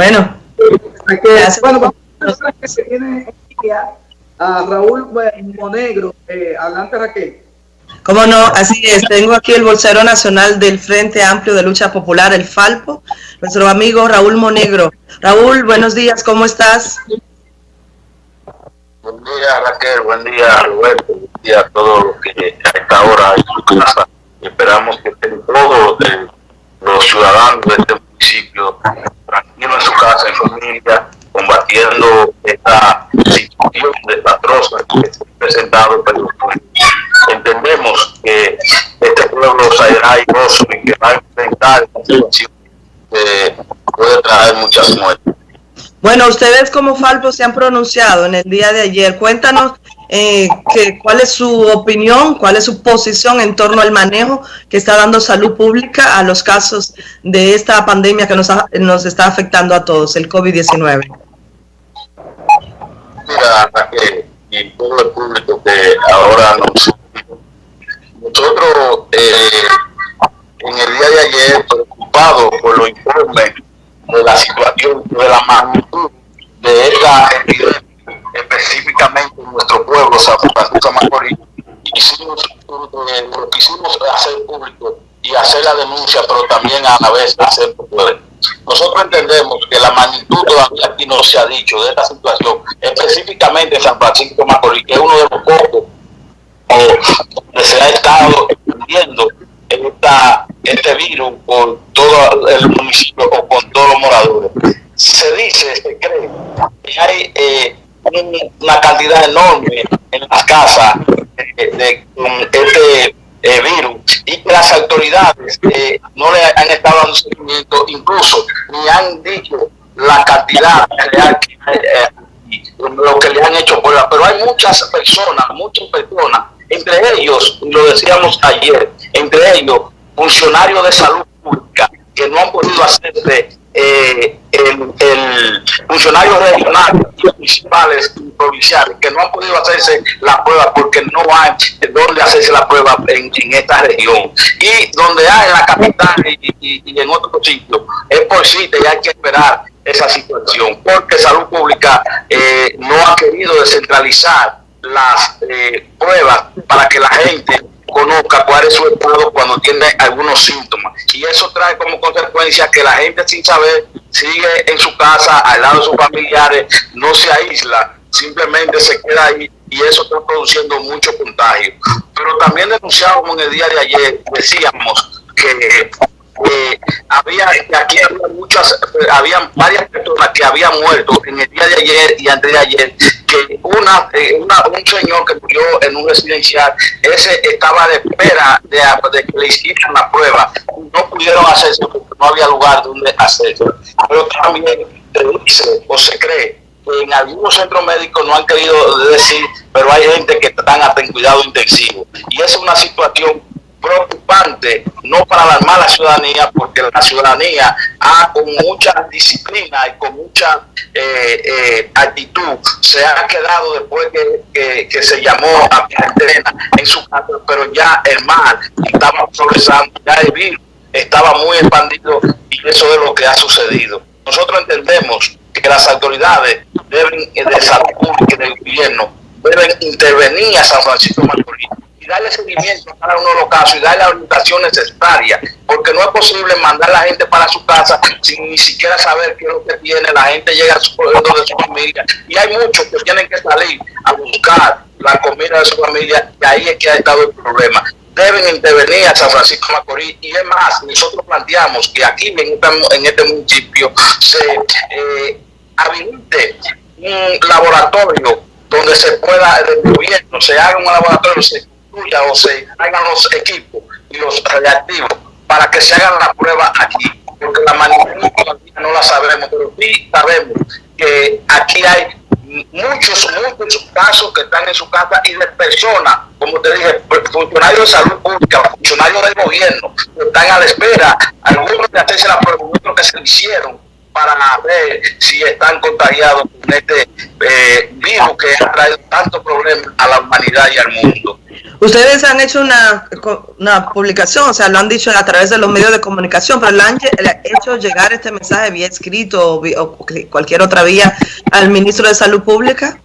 Bueno. bueno, vamos a que se viene a Raúl Monegro. Eh, adelante, Raquel. Cómo no, así es. Tengo aquí el bolsero nacional del Frente Amplio de Lucha Popular, el Falpo, nuestro amigo Raúl Monegro. Raúl, buenos días, ¿cómo estás? Buen día, Raquel, buen día, Roberto, buen día a todos los que a esta hora en su casa. Esperamos que estén todos eh, los ciudadanos de este municipio en su casa, en familia, combatiendo esta situación desastrosa que se ha presentado en Entendemos que este pueblo será airoso y que va a enfrentar esta situación que puede traer muchas muertes. Bueno, ustedes como Falpo se han pronunciado en el día de ayer. Cuéntanos eh, cuál es su opinión, cuál es su posición en torno al manejo que está dando salud pública a los casos de esta pandemia que nos, nos está afectando a todos, el COVID-19. Mira, que y todo el público que ahora nos... Nosotros eh, en el día de ayer preocupados por los informes de la situación, de la magnitud de esta epidemia, específicamente en nuestro pueblo, San Francisco Macorís, quisimos, eh, lo quisimos hacer público y hacer la denuncia, pero también a la vez hacer popular. Nosotros entendemos que la magnitud todavía aquí no se ha dicho de esta situación, específicamente en San Francisco Macorís, que es uno de los pocos eh, donde se ha estado extendiendo esta, este virus por todo el municipio o con todos los moradores. Se dice, se cree que hay eh, una cantidad enorme en las casas de, de, este eh, virus y que las autoridades eh, no le han estado dando seguimiento, incluso ni han dicho la cantidad real que eh, lo que le han hecho por pero hay muchas personas, muchas personas, entre ellos, lo decíamos ayer, entre ellos funcionarios de salud pública que no han podido hacerse eh, el, el funcionarios regionales y municipales y provinciales que no han podido hacerse la prueba porque no hay donde hacerse la prueba en, esta región y donde hay en la capital y, en otros sitios es por sí y hay que esperar esa situación porque salud pública eh, no ha querido descentralizar las eh, pruebas para que la gente conozca cuál es su estado cuando tiene algunos síntomas. Y eso trae como consecuencia que la gente sin saber sigue en su casa, al lado de sus familiares, no se aísla, simplemente se queda ahí y eso está produciendo mucho contagio. Pero también denunciábamos en el día de ayer, decíamos que había aquí había muchas habían varias personas que habían muerto en el día de ayer y antes de ayer que una, eh, una un señor que murió en un residencial ese estaba de espera de, que le hicieran la prueba. No pudieron hacerse porque no había lugar donde hacerlo. Pero también se dice o se cree que en algunos centros médicos no han querido decir pero hay gente que están hasta en cuidado intensivo. Y es una situación preocupante, no para alarmar a la ciudadanía, porque la ciudadanía ha, con mucha disciplina y con mucha eh, eh, actitud se ha quedado después que, que, se llamó a cuarentena en su casa, pero ya el mal estaba progresando, ya el virus estaba muy expandido y eso es lo que ha sucedido. Nosotros entendemos que las autoridades deben de salud pública y del gobierno deben intervenir a San Francisco Macorís darle seguimiento a cada uno de los casos y darle la orientación necesaria, porque no es posible mandar a la gente para su casa sin ni siquiera saber qué es lo que tiene, la gente llega a su de su familia y hay muchos que tienen que salir a buscar la comida de su familia y ahí es que ha estado el problema. Deben intervenir a San Francisco Macorís y es más, nosotros planteamos que aquí en este, en este municipio se eh, habilite un laboratorio donde se pueda, el gobierno se haga un laboratorio, o los equipos y los reactivos para que se hagan la prueba aquí, porque la manipulación no la sabemos, pero sí sabemos que aquí hay muchos, muchos casos que están en su casa y de personas, como te dije, funcionarios de salud pública, funcionarios del gobierno, que están a la espera, algunos de hacerse la prueba, otros que se hicieron, para ver si están contagiados con este eh, virus que ha traído tantos problemas a la humanidad y al mundo. Ustedes han hecho una, una publicación, o sea, lo han dicho a través de los medios de comunicación, pero le han, hecho llegar este mensaje vía escrito o, cualquier otra vía al ministro de Salud Pública.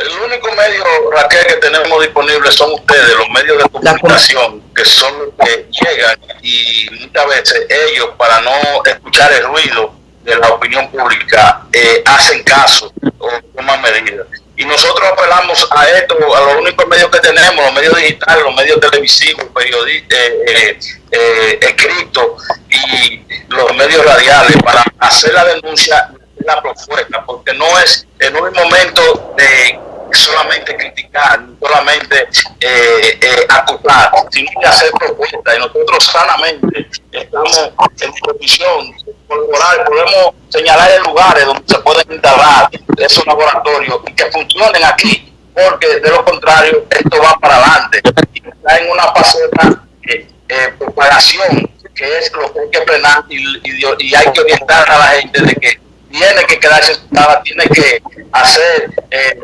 El único medio, Raquel, que tenemos disponible son ustedes, los medios de comunicación, que son los que llegan y muchas veces ellos, para no escuchar el ruido de la opinión pública, eh, hacen caso o toman medidas. Y nosotros apelamos a esto, a los únicos medios que tenemos, los medios digitales, los medios televisivos, periodistas, eh, eh, eh, escritos y los medios radiales para hacer la denuncia de la propuesta, porque no es en un momento de solamente criticar, solamente eh, eh, acusar, sino de hacer propuestas. Y nosotros sanamente estamos en posición de colaborar, podemos señalar lugares donde se pueden instalar esos laboratorios y que funcionen aquí, porque de lo contrario esto va para adelante. Está en una faceta de eh, propagación, que es lo que hay que frenar y hay que orientar a la gente de que tiene que quedarse tiene que hacer, eh,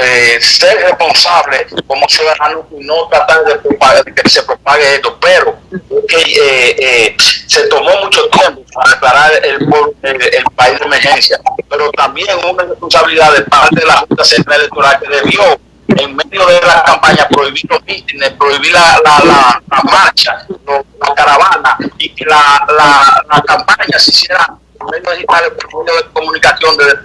eh, ser responsable como ciudadano y no tratar de, que se propague esto, pero que eh, se tomó mucho tiempo para declarar el, el, país de emergencia, pero también una responsabilidad de parte de la Junta Central Electoral que debió en medio de la campaña prohibir los mítines, prohibir la, la, la, marcha, la caravana y que la, la campaña se hiciera de comunicación desde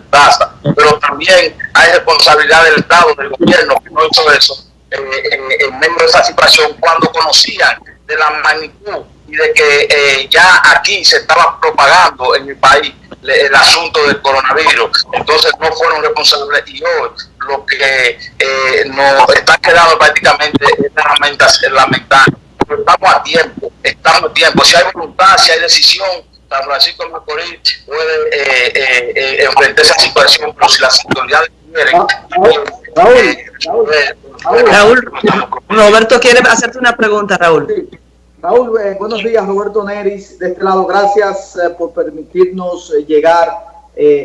pero también hay responsabilidad del Estado, del gobierno, que no hizo eso eh, en, medio de esa situación cuando conocían de la magnitud y de que eh, ya aquí se estaba propagando en el país el asunto del coronavirus. Entonces no fueron responsables y hoy lo que eh, nos está quedando prácticamente es lamentar. Estamos a tiempo, estamos a tiempo. Si hay voluntad, si hay decisión, San Francisco de Macorís puede eh, eh, eh, enfrentar esa situación, pero si las autoridades quieren... Raúl, Roberto quiere hacerte una pregunta, Raúl. Raúl, buenos días, Roberto Neris. De este lado, gracias por permitirnos llegar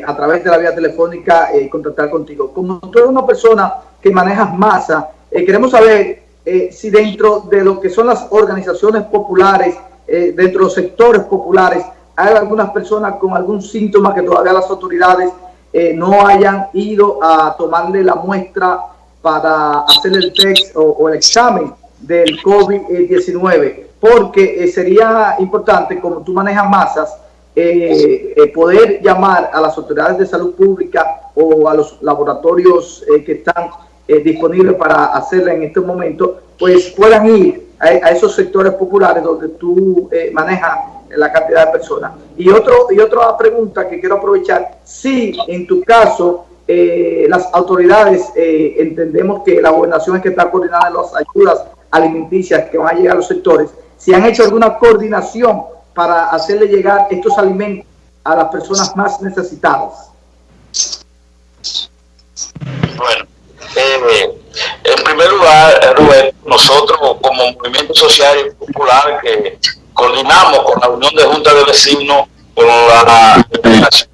a través de la vía telefónica y contactar contigo. Como tú eres una persona que manejas masa, queremos saber si dentro de lo que son las organizaciones populares, dentro de los sectores populares, hay algunas personas con algún síntoma que todavía las autoridades eh, no hayan ido a tomarle la muestra para hacer el test o, el examen del COVID-19, porque eh, sería importante, como tú manejas masas, eh, poder llamar a las autoridades de salud pública o a los laboratorios que están disponibles para hacerla en este momento, pues puedan ir a, a esos sectores populares donde tú manejas la cantidad de personas. Y, otro, y otra pregunta que quiero aprovechar, si en tu caso eh, las autoridades eh, entendemos que la gobernación es que está coordinando las ayudas alimenticias que van a llegar a los sectores, si han hecho alguna coordinación para hacerle llegar estos alimentos a las personas más necesitadas. Bueno, eh, en primer lugar, Rubén, nosotros como movimiento social y popular que coordinamos con la Unión de Juntas de Vecinos, con la Federación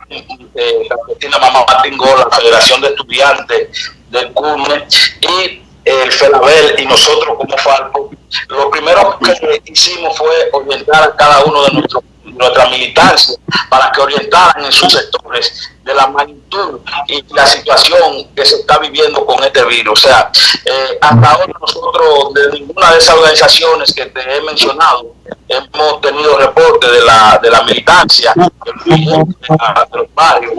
de la Mamá Martín la Federación de Estudiantes del CUNE y el FELABEL y nosotros como FALCO, lo primero que hicimos fue orientar a cada uno de nuestros nuestra militancia para que orientaran en sus sectores de la magnitud y la situación que se está viviendo con este virus. O sea, eh, hasta ahora nosotros de ninguna de esas organizaciones que te he mencionado hemos tenido reporte de la, de la militancia, de los barrios,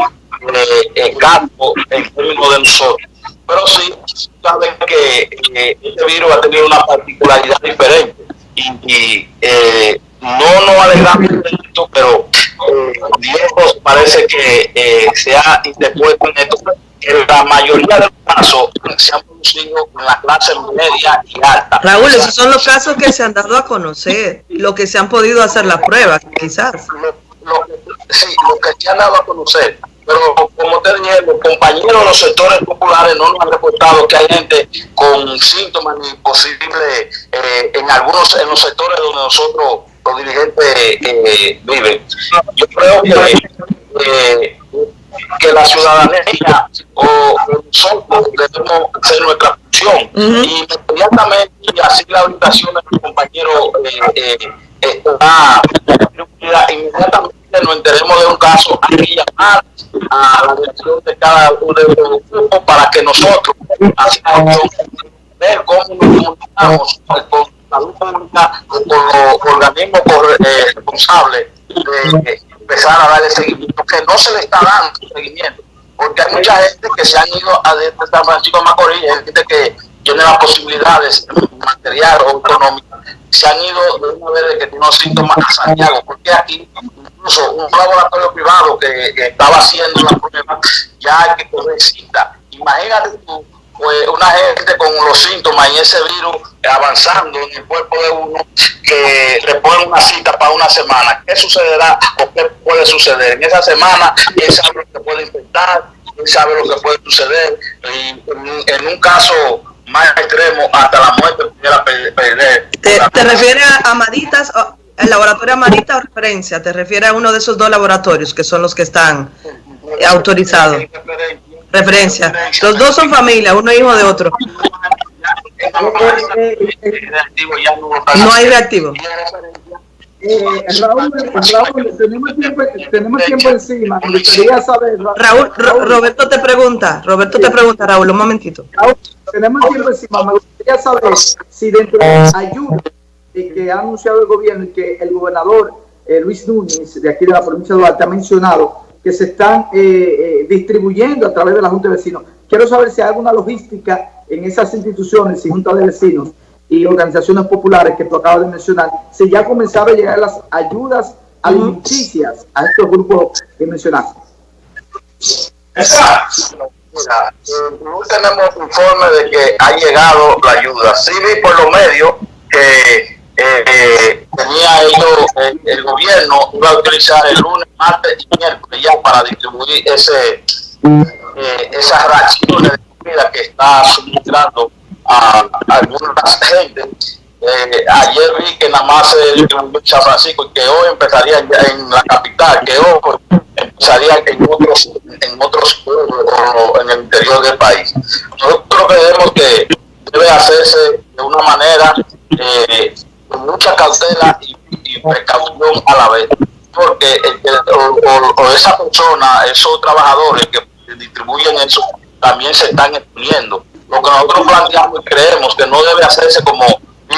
eh, el campo, en términos de nosotros. Pero sí, saben que eh, este virus ha tenido una particularidad diferente y, eh, no nos alegramos esto, pero eh, Dios parece que eh, se ha interpuesto en esto, que la mayoría de los casos se han producido en la clase media y alta. Raúl, esos son los casos que se han dado a conocer, lo que se han podido hacer las pruebas, quizás. Lo, sí, lo que se han dado a conocer pero como te dije, los compañeros de los sectores populares no nos han reportado que hay gente con síntomas ni posible eh, en algunos en los sectores donde nosotros los dirigentes eh, viven. Yo creo que, que la ciudadanía o nosotros debemos hacer nuestra función y inmediatamente así la orientación de mi compañero eh, está inmediatamente nos enteremos de un caso, hay que llamar a la dirección de cada uno de los grupos para que nosotros ver cómo nos comunicamos con salud pública, con los organismos eh, responsables de empezar a darle seguimiento, que no se le está dando seguimiento, porque hay mucha gente que se han ido a de San Francisco Macorís, gente que tiene las posibilidades material o económica, se han ido de una vez de que tiene síntomas a Santiago, porque aquí incluso un laboratorio privado que, estaba haciendo la prueba ya hay que poner cita. Imagínate tú, pues, una gente con los síntomas y ese virus avanzando en el cuerpo de uno que le ponen una cita para una semana. ¿Qué sucederá o qué puede suceder? En esa semana, él sabe lo que puede infectar, él sabe lo que puede suceder. Y en un caso más extremo hasta la muerte pudiera perder. ¿Te, te refieres a Amaditas, el laboratorio Amarita o referencia? ¿Te refieres a uno de esos dos laboratorios que son los que están autorizados? Referencia. Los dos son familia, uno hijo de otro. No hay reactivo. Eh, Raúl, Raúl, tenemos tiempo, tenemos tiempo encima. Me gustaría saber. Raúl, Roberto te pregunta, Roberto te pregunta, Raúl, un momentito. Raúl, tenemos tiempo encima. Me gustaría saber si dentro de la ayuda que ha anunciado el gobierno y que el gobernador eh, Luis Núñez, de aquí de la provincia de Duarte, ha mencionado que se están eh, eh, distribuyendo a través de la Junta de Vecinos. Quiero saber si hay alguna logística en esas instituciones y juntas de vecinos y organizaciones populares que tú acabas de mencionar, si ya comenzaron a llegar las ayudas alimenticias a estos grupos que mencionaste. Exacto. no tenemos informe de que ha llegado la ayuda. Sí vi por los medios que eh, tenía ellos, el, gobierno iba a utilizar el lunes, martes y miércoles ya para distribuir ese eh, esas raciones de comida que está suministrando a, algunas gente. Eh, ayer vi que nada más en San Francisco que hoy empezaría en la capital, que hoy empezaría en otros, en otros pueblos en el interior del país. Nosotros creemos que debe hacerse de una manera eh, con mucha cautela y, precaución a la vez, porque o, esa persona, esos trabajadores que distribuyen eso, también se están exponiendo. Lo que nosotros planteamos y creemos que no debe hacerse como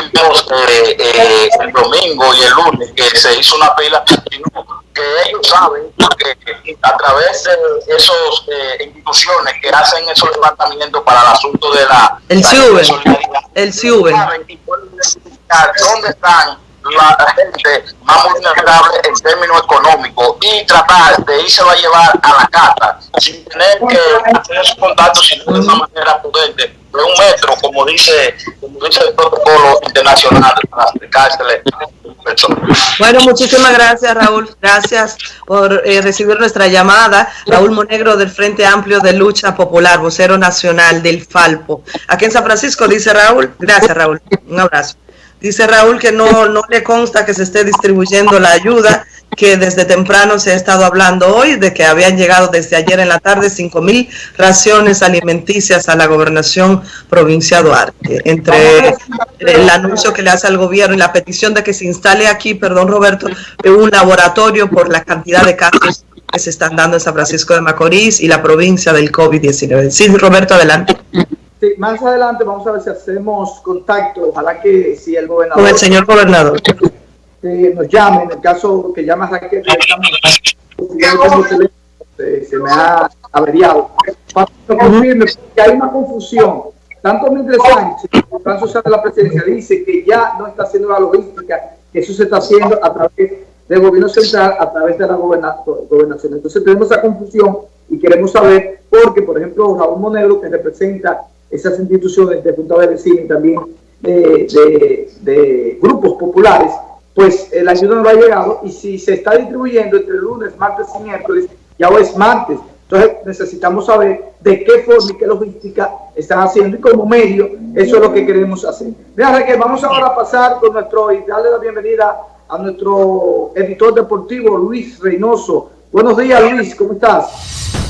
vimos eh, eh, el domingo y el lunes, que se hizo una pila, sino que ellos saben que a través de esas eh, instituciones que hacen esos levantamientos para el asunto de la, el la el CIUBE. dónde están la gente más vulnerable en términos económicos y tratar de irse a llevar a la casa sin tener que hacer esos contactos, de una manera prudente, de un metro, como dice, como dice el protocolo internacional para acercársele bueno, muchísimas gracias Raúl, gracias por eh, recibir nuestra llamada. Raúl Monegro del Frente Amplio de Lucha Popular, vocero nacional del Falpo. Aquí en San Francisco, dice Raúl. Gracias Raúl, un abrazo. Dice Raúl que no, no le consta que se esté distribuyendo la ayuda, que desde temprano se ha estado hablando hoy de que habían llegado desde ayer en la tarde 5 mil raciones alimenticias a la gobernación provincia Duarte. Entre el anuncio que le hace al gobierno y la petición de que se instale aquí, perdón Roberto, un laboratorio por la cantidad de casos que se están dando en San Francisco de Macorís y la provincia del COVID-19. Sí, Roberto, adelante más adelante vamos a ver si hacemos contacto, ojalá que si el gobernador... Con el señor gobernador. nos llame, en el caso que llama Raquel, se, se me ha averiado. Para que confirme que hay una confusión. Tanto Mildred Sánchez, el plan social de la presidencia, dice que ya no está haciendo la logística, que eso se está haciendo a través del gobierno central, a través de la gobernación. Entonces tenemos esa confusión y queremos saber, porque por ejemplo Raúl Monegro, que representa esas instituciones de Junta de Vecinos y también de, grupos populares, pues la ayuda no ha llegado y si se está distribuyendo entre lunes, martes y miércoles, ya hoy es martes. Entonces necesitamos saber de qué forma y qué logística están haciendo y como medio eso es lo que queremos hacer. Mira Raquel, vamos ahora a pasar con nuestro y darle la bienvenida a nuestro editor deportivo Luis Reynoso. Buenos días Luis, ¿cómo estás?